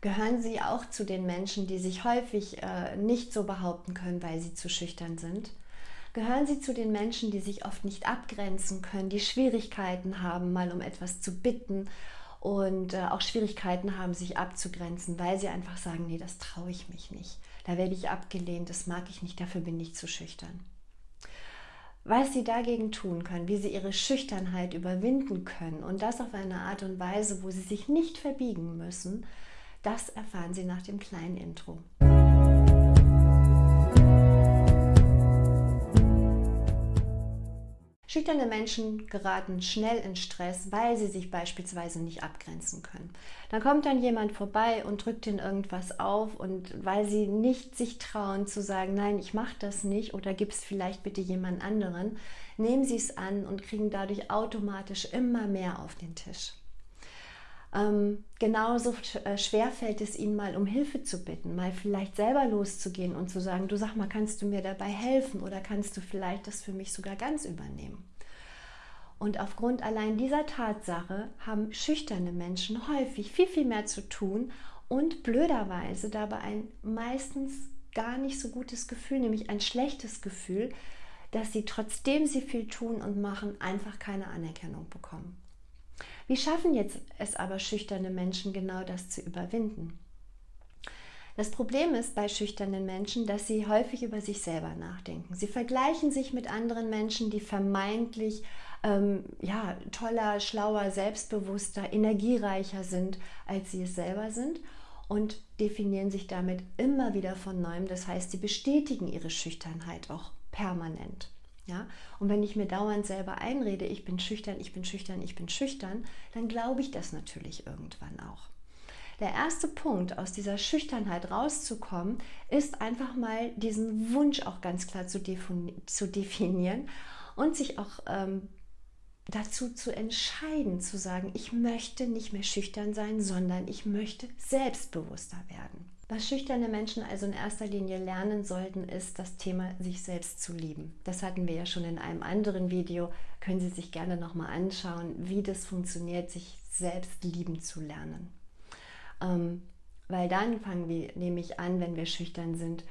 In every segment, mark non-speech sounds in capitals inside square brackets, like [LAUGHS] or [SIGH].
Gehören Sie auch zu den Menschen, die sich häufig äh, nicht so behaupten können, weil sie zu schüchtern sind? Gehören Sie zu den Menschen, die sich oft nicht abgrenzen können, die Schwierigkeiten haben, mal um etwas zu bitten und äh, auch Schwierigkeiten haben, sich abzugrenzen, weil sie einfach sagen, nee, das traue ich mich nicht. Da werde ich abgelehnt, das mag ich nicht, dafür bin ich zu schüchtern. Was sie dagegen tun können, wie sie ihre Schüchternheit überwinden können und das auf eine Art und Weise, wo sie sich nicht verbiegen müssen, das erfahren Sie nach dem kleinen Intro. Schüchterne Menschen geraten schnell in Stress, weil sie sich beispielsweise nicht abgrenzen können. Dann kommt dann jemand vorbei und drückt ihnen irgendwas auf und weil sie nicht sich trauen zu sagen, nein, ich mache das nicht oder gibt es vielleicht bitte jemand anderen, nehmen sie es an und kriegen dadurch automatisch immer mehr auf den Tisch. Ähm, genauso äh, schwer fällt es ihnen mal um Hilfe zu bitten, mal vielleicht selber loszugehen und zu sagen, du sag mal, kannst du mir dabei helfen oder kannst du vielleicht das für mich sogar ganz übernehmen? Und aufgrund allein dieser Tatsache haben schüchterne Menschen häufig viel, viel mehr zu tun und blöderweise dabei ein meistens gar nicht so gutes Gefühl, nämlich ein schlechtes Gefühl, dass sie trotzdem sie viel tun und machen, einfach keine Anerkennung bekommen. Wie schaffen jetzt es aber schüchterne Menschen genau das zu überwinden? Das Problem ist bei schüchternen Menschen, dass sie häufig über sich selber nachdenken. Sie vergleichen sich mit anderen Menschen, die vermeintlich ähm, ja, toller, schlauer, selbstbewusster, energiereicher sind, als sie es selber sind und definieren sich damit immer wieder von neuem. Das heißt, sie bestätigen ihre Schüchternheit auch permanent. Ja? Und wenn ich mir dauernd selber einrede, ich bin schüchtern, ich bin schüchtern, ich bin schüchtern, dann glaube ich das natürlich irgendwann auch. Der erste Punkt, aus dieser Schüchternheit rauszukommen, ist einfach mal diesen Wunsch auch ganz klar zu, definieren und sich auch ähm, dazu zu entscheiden, zu sagen, ich möchte nicht mehr schüchtern sein, sondern ich möchte selbstbewusster werden. Was schüchterne Menschen also in erster Linie lernen sollten, ist das Thema sich selbst zu lieben. Das hatten wir ja schon in einem anderen Video. Können Sie sich gerne nochmal anschauen, wie das funktioniert, sich selbst lieben zu lernen. Ähm, weil dann fangen wir nämlich an, wenn wir schüchtern sind,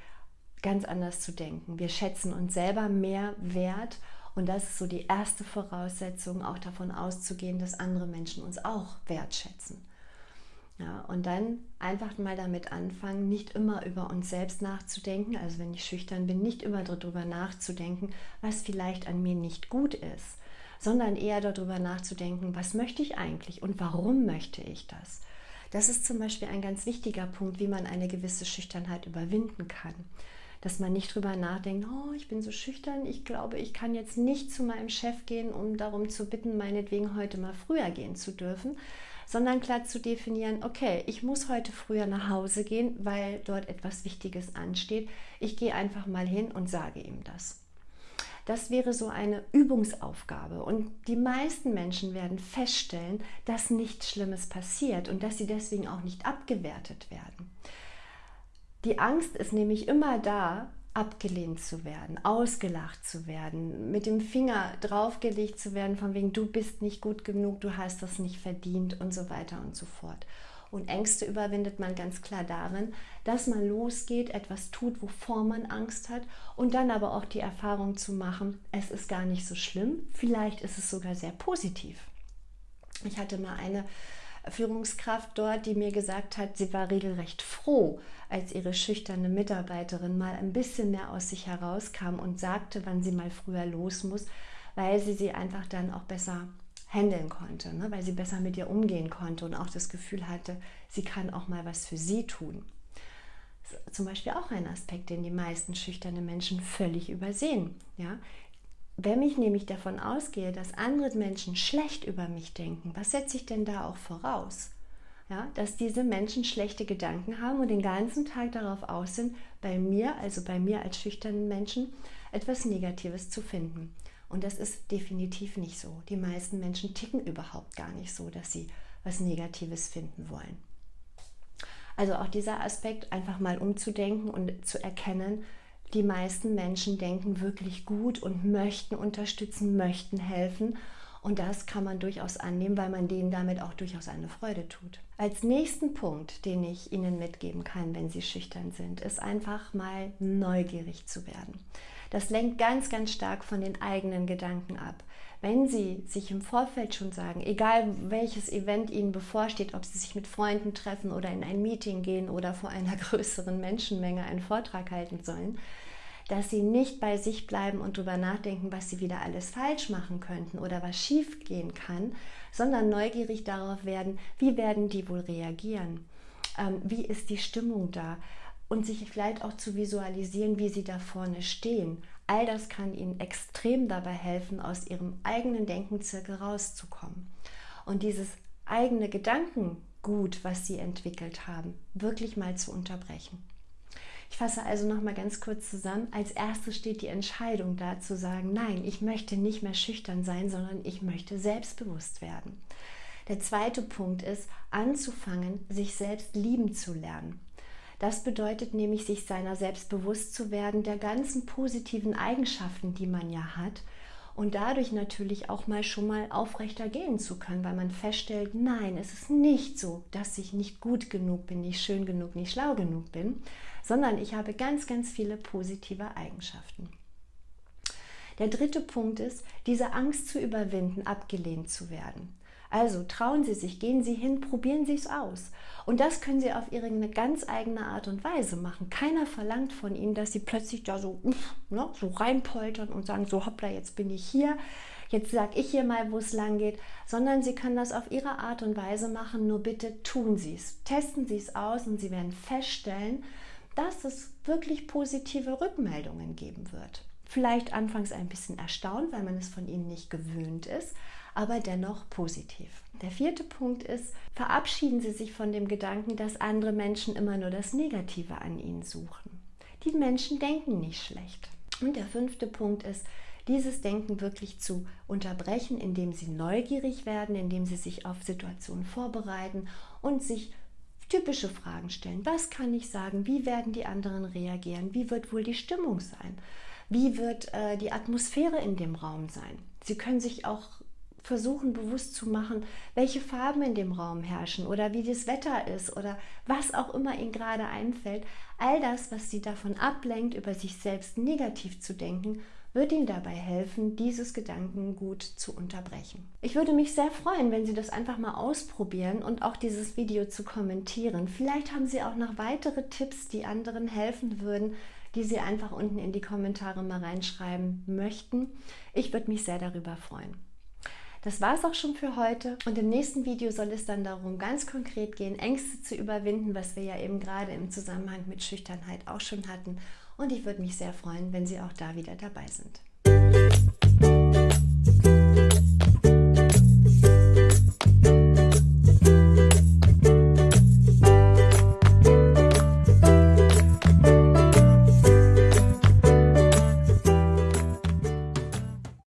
ganz anders zu denken. Wir schätzen uns selber mehr wert und das ist so die erste Voraussetzung, auch davon auszugehen, dass andere Menschen uns auch wertschätzen. Ja, und dann einfach mal damit anfangen, nicht immer über uns selbst nachzudenken, also wenn ich schüchtern bin, nicht immer darüber nachzudenken, was vielleicht an mir nicht gut ist, sondern eher darüber nachzudenken, was möchte ich eigentlich und warum möchte ich das. Das ist zum Beispiel ein ganz wichtiger Punkt, wie man eine gewisse Schüchternheit überwinden kann. Dass man nicht darüber nachdenkt, oh, ich bin so schüchtern, ich glaube, ich kann jetzt nicht zu meinem Chef gehen, um darum zu bitten, meinetwegen heute mal früher gehen zu dürfen, sondern klar zu definieren, okay, ich muss heute früher nach Hause gehen, weil dort etwas Wichtiges ansteht. Ich gehe einfach mal hin und sage ihm das. Das wäre so eine Übungsaufgabe. Und die meisten Menschen werden feststellen, dass nichts Schlimmes passiert und dass sie deswegen auch nicht abgewertet werden. Die Angst ist nämlich immer da, abgelehnt zu werden, ausgelacht zu werden, mit dem Finger draufgelegt zu werden, von wegen, du bist nicht gut genug, du hast das nicht verdient und so weiter und so fort. Und Ängste überwindet man ganz klar darin, dass man losgeht, etwas tut, wovor man Angst hat und dann aber auch die Erfahrung zu machen, es ist gar nicht so schlimm, vielleicht ist es sogar sehr positiv. Ich hatte mal eine Führungskraft dort, die mir gesagt hat, sie war regelrecht froh, als ihre schüchterne Mitarbeiterin mal ein bisschen mehr aus sich herauskam und sagte, wann sie mal früher los muss, weil sie sie einfach dann auch besser handeln konnte, ne? weil sie besser mit ihr umgehen konnte und auch das Gefühl hatte, sie kann auch mal was für sie tun. zum Beispiel auch ein Aspekt, den die meisten schüchterne Menschen völlig übersehen. Ja? Wenn ich nämlich davon ausgehe, dass andere Menschen schlecht über mich denken, was setze ich denn da auch voraus? Ja, dass diese Menschen schlechte Gedanken haben und den ganzen Tag darauf aus sind, bei mir, also bei mir als schüchternen Menschen, etwas Negatives zu finden. Und das ist definitiv nicht so. Die meisten Menschen ticken überhaupt gar nicht so, dass sie was Negatives finden wollen. Also auch dieser Aspekt, einfach mal umzudenken und zu erkennen, die meisten Menschen denken wirklich gut und möchten unterstützen, möchten helfen. Und das kann man durchaus annehmen, weil man denen damit auch durchaus eine Freude tut. Als nächsten Punkt, den ich Ihnen mitgeben kann, wenn Sie schüchtern sind, ist einfach mal neugierig zu werden. Das lenkt ganz, ganz stark von den eigenen Gedanken ab. Wenn Sie sich im Vorfeld schon sagen, egal welches Event Ihnen bevorsteht, ob Sie sich mit Freunden treffen oder in ein Meeting gehen oder vor einer [LAUGHS] größeren Menschenmenge einen Vortrag halten sollen, dass sie nicht bei sich bleiben und darüber nachdenken, was sie wieder alles falsch machen könnten oder was schief gehen kann, sondern neugierig darauf werden, wie werden die wohl reagieren? Ähm, wie ist die Stimmung da? Und sich vielleicht auch zu visualisieren, wie sie da vorne stehen. All das kann ihnen extrem dabei helfen, aus ihrem eigenen Denkenzirkel rauszukommen. Und dieses eigene Gedankengut, was sie entwickelt haben, wirklich mal zu unterbrechen. Ich fasse also noch mal ganz kurz zusammen. Als erstes steht die Entscheidung da zu sagen, nein, ich möchte nicht mehr schüchtern sein, sondern ich möchte selbstbewusst werden. Der zweite Punkt ist, anzufangen, sich selbst lieben zu lernen. Das bedeutet nämlich, sich seiner selbst bewusst zu werden, der ganzen positiven Eigenschaften, die man ja hat und dadurch natürlich auch mal schon mal aufrechter gehen zu können, weil man feststellt, nein, es ist nicht so, dass ich nicht gut genug bin, nicht schön genug, nicht schlau genug bin, sondern ich habe ganz, ganz viele positive Eigenschaften. Der dritte Punkt ist, diese Angst zu überwinden, abgelehnt zu werden. Also trauen Sie sich, gehen Sie hin, probieren Sie es aus. Und das können Sie auf Ihre ganz eigene Art und Weise machen. Keiner verlangt von Ihnen, dass Sie plötzlich da so, ne, so reinpoltern und sagen, so hoppla, jetzt bin ich hier, jetzt sage ich hier mal, wo es lang geht, sondern Sie können das auf Ihre Art und Weise machen, nur bitte tun Sie es. Testen Sie es aus und Sie werden feststellen, dass es wirklich positive Rückmeldungen geben wird. Vielleicht anfangs ein bisschen erstaunt, weil man es von Ihnen nicht gewöhnt ist, aber dennoch positiv. Der vierte Punkt ist, verabschieden Sie sich von dem Gedanken, dass andere Menschen immer nur das Negative an Ihnen suchen. Die Menschen denken nicht schlecht. Und der fünfte Punkt ist, dieses Denken wirklich zu unterbrechen, indem Sie neugierig werden, indem Sie sich auf Situationen vorbereiten und sich typische Fragen stellen. Was kann ich sagen? Wie werden die anderen reagieren? Wie wird wohl die Stimmung sein? Wie wird äh, die Atmosphäre in dem Raum sein? Sie können sich auch versuchen bewusst zu machen, welche Farben in dem Raum herrschen oder wie das Wetter ist oder was auch immer Ihnen gerade einfällt. All das, was Sie davon ablenkt, über sich selbst negativ zu denken, wird Ihnen dabei helfen, dieses Gedankengut zu unterbrechen. Ich würde mich sehr freuen, wenn Sie das einfach mal ausprobieren und auch dieses Video zu kommentieren. Vielleicht haben Sie auch noch weitere Tipps, die anderen helfen würden, die Sie einfach unten in die Kommentare mal reinschreiben möchten. Ich würde mich sehr darüber freuen. Das war es auch schon für heute und im nächsten Video soll es dann darum, ganz konkret gehen, Ängste zu überwinden, was wir ja eben gerade im Zusammenhang mit Schüchternheit auch schon hatten. Und ich würde mich sehr freuen, wenn Sie auch da wieder dabei sind.